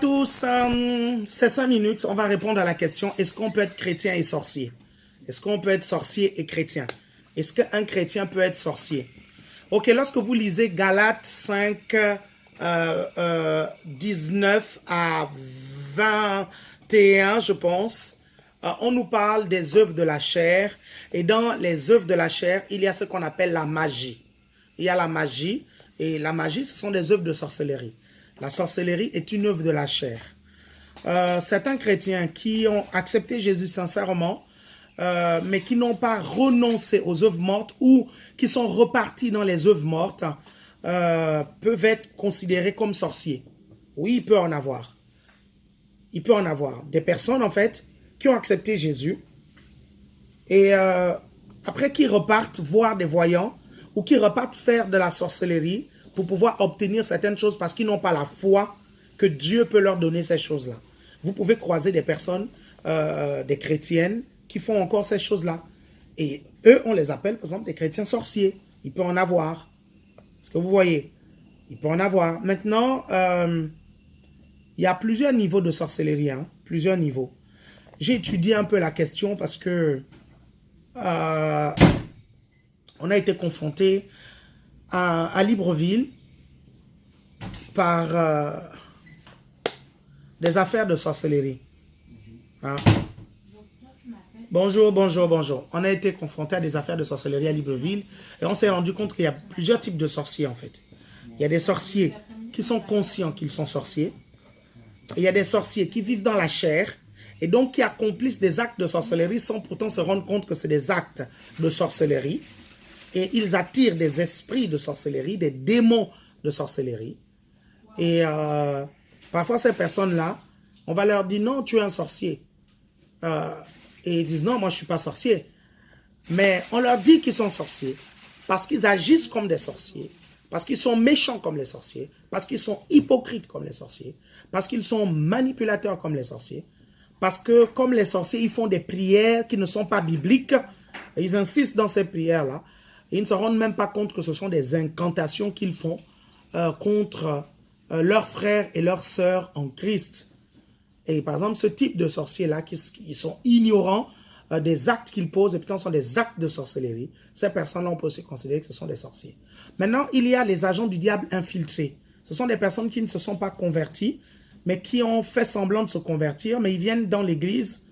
tous. Euh, ces cinq minutes, on va répondre à la question, est-ce qu'on peut être chrétien et sorcier? Est-ce qu'on peut être sorcier et chrétien? Est-ce qu'un chrétien peut être sorcier? Ok, lorsque vous lisez Galates 5, 19 euh, euh, à 21, je pense, on nous parle des œuvres de la chair. Et dans les œuvres de la chair, il y a ce qu'on appelle la magie. Il y a la magie. Et la magie, ce sont des œuvres de sorcellerie. La sorcellerie est une œuvre de la chair. Euh, certains chrétiens qui ont accepté Jésus sincèrement, euh, mais qui n'ont pas renoncé aux œuvres mortes ou qui sont repartis dans les œuvres mortes, euh, peuvent être considérés comme sorciers. Oui, il peut en avoir. Il peut en avoir. Des personnes, en fait, qui ont accepté Jésus et après qui repartent voir des voyants ou qui repartent faire de la sorcellerie pour pouvoir obtenir certaines choses parce qu'ils n'ont pas la foi que Dieu peut leur donner ces choses-là. Vous pouvez croiser des personnes, euh, des chrétiennes, qui font encore ces choses-là. Et eux, on les appelle, par exemple, des chrétiens sorciers. Il peut en avoir. Est-ce que vous voyez? Il peut en avoir. Maintenant, euh, il y a plusieurs niveaux de sorcellerie. Hein, plusieurs niveaux. J'ai étudié un peu la question parce que euh, on a été confronté à, Libreville par euh, des affaires de sorcellerie. Hein? Bonjour, bonjour, bonjour. On a été confronté à des affaires de sorcellerie à Libreville et on s'est rendu compte qu'il y a plusieurs types de sorciers en fait. Il y a des sorciers qui sont conscients qu'ils sont sorciers. Il y a des sorciers qui vivent dans la chair et donc qui accomplissent des actes de sorcellerie sans pourtant se rendre compte que c'est des actes de sorcellerie et ils attirent des esprits de sorcellerie, des démons de sorcellerie. Et euh, parfois, ces personnes-là, on va leur dire, non, tu es un sorcier. Euh, et ils disent, non, moi, je ne suis pas sorcier. Mais on leur dit qu'ils sont sorciers parce qu'ils agissent comme des sorciers, parce qu'ils sont méchants comme les sorciers, parce qu'ils sont hypocrites comme les sorciers, parce qu'ils sont manipulateurs comme les sorciers, parce que comme les sorciers, ils font des prières qui ne sont pas bibliques, ils insistent dans ces prières-là, ils ne se rendent même pas compte que ce sont des incantations qu'ils font euh, contre euh, leurs frères et leurs sœurs en Christ. Et par exemple, ce type de sorciers-là, qui, sont ignorants euh, des actes qu'ils posent, et pourtant sont des actes de sorcellerie, ces personnes-là, on peut aussi considérer que ce sont des sorciers. Maintenant, il y a les agents du diable infiltrés. Ce sont des personnes qui ne se sont pas converties, mais qui ont fait semblant de se convertir, mais ils viennent dans l'église,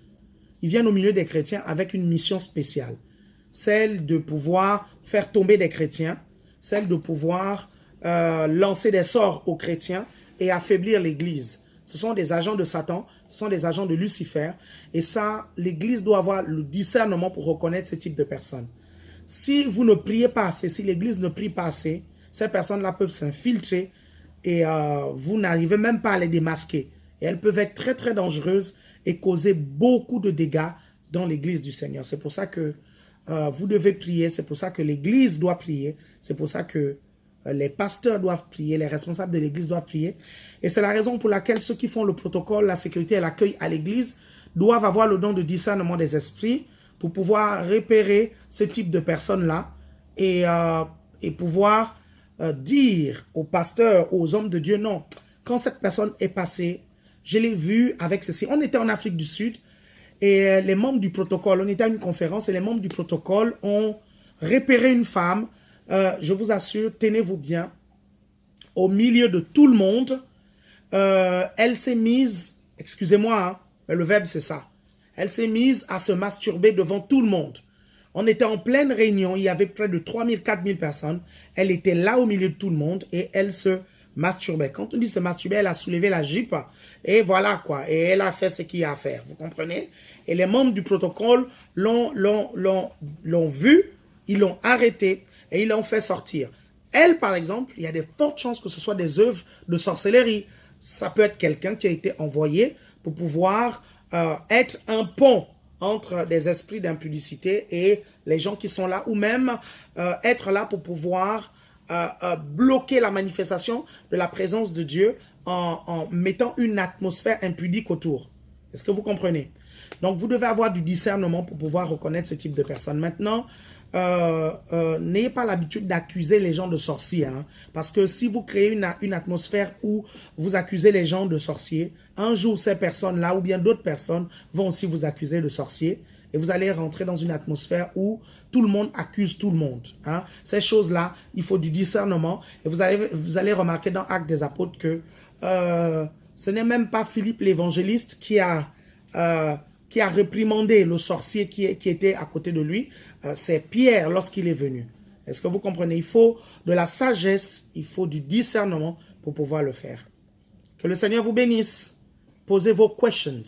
ils viennent au milieu des chrétiens avec une mission spéciale celle de pouvoir faire tomber des chrétiens, celle de pouvoir euh, lancer des sorts aux chrétiens et affaiblir l'Église. Ce sont des agents de Satan, ce sont des agents de Lucifer. Et ça, l'Église doit avoir le discernement pour reconnaître ce type de personnes. Si vous ne priez pas assez, si l'Église ne prie pas assez, ces personnes-là peuvent s'infiltrer et euh, vous n'arrivez même pas à les démasquer. Et elles peuvent être très très dangereuses et causer beaucoup de dégâts dans l'Église du Seigneur. C'est pour ça que euh, vous devez prier. C'est pour ça que l'Église doit prier. C'est pour ça que euh, les pasteurs doivent prier, les responsables de l'Église doivent prier. Et c'est la raison pour laquelle ceux qui font le protocole, la sécurité et l'accueil à l'Église doivent avoir le don de discernement des esprits pour pouvoir repérer ce type de personnes-là et, euh, et pouvoir dire aux pasteurs, aux hommes de Dieu, non, quand cette personne est passée, je l'ai vu avec ceci. On était en Afrique du Sud, et euh, les membres du protocole, on était à une conférence et les membres du protocole ont repéré une femme. Euh, je vous assure, tenez-vous bien, au milieu de tout le monde. Euh, elle s'est mise, excusez-moi, hein, mais le verbe c'est ça. Elle s'est mise à se masturber devant tout le monde. On était en pleine réunion, il y avait près de 3000, 4000 personnes. Elle était là au milieu de tout le monde et elle se masturbait. Quand on dit se masturber, elle a soulevé la jupe et voilà quoi. Et elle a fait ce qu'il y a à faire, vous comprenez? Et les membres du protocole l'ont vu, ils l'ont arrêté et ils l'ont fait sortir. Elle, par exemple, il y a de fortes chances que ce soit des œuvres de sorcellerie. Ça peut être quelqu'un qui a été envoyé pour pouvoir euh, être un pont entre des esprits d'impudicité et les gens qui sont là, ou même euh, être là pour pouvoir bloquer la manifestation de la présence de Dieu en, en mettant une atmosphère impudique autour. Est-ce que vous comprenez? Donc, vous devez avoir du discernement pour pouvoir reconnaître ce type de personnes. Maintenant, euh, euh, n'ayez pas l'habitude d'accuser les gens de sorciers. Hein. parce que si vous créez une, une atmosphère où vous accusez les gens de sorciers, un jour ces personnes-là ou bien d'autres personnes vont aussi vous accuser de sorciers. Et vous allez rentrer dans une atmosphère où tout le monde accuse tout le monde. Hein. Ces choses-là, il faut du discernement. Et vous allez, vous allez remarquer dans Actes des Apôtres que euh, ce n'est même pas Philippe l'évangéliste qui a... Euh, qui a réprimandé le sorcier qui, qui était à côté de lui, euh, c'est Pierre lorsqu'il est venu. Est-ce que vous comprenez? Il faut de la sagesse, il faut du discernement pour pouvoir le faire. Que le Seigneur vous bénisse. Posez vos questions.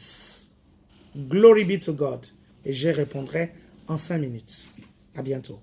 Glory be to God. Et je répondrai en cinq minutes. À bientôt.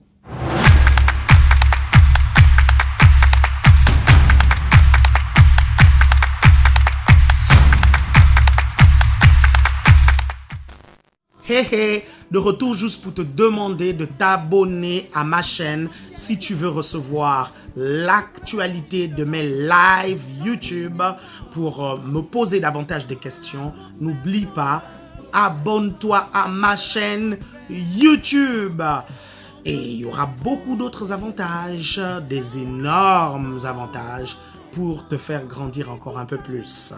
Hé hé, de retour juste pour te demander de t'abonner à ma chaîne si tu veux recevoir l'actualité de mes lives YouTube pour euh, me poser davantage de questions. N'oublie pas, abonne-toi à ma chaîne YouTube. Et il y aura beaucoup d'autres avantages, des énormes avantages pour te faire grandir encore un peu plus.